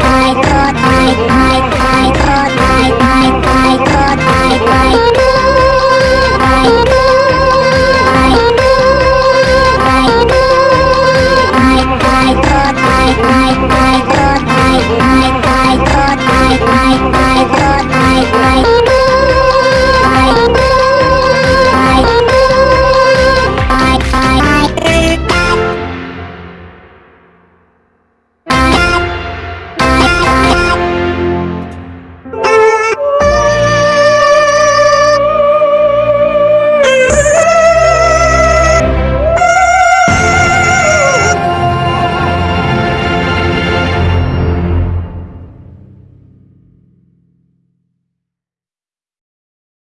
I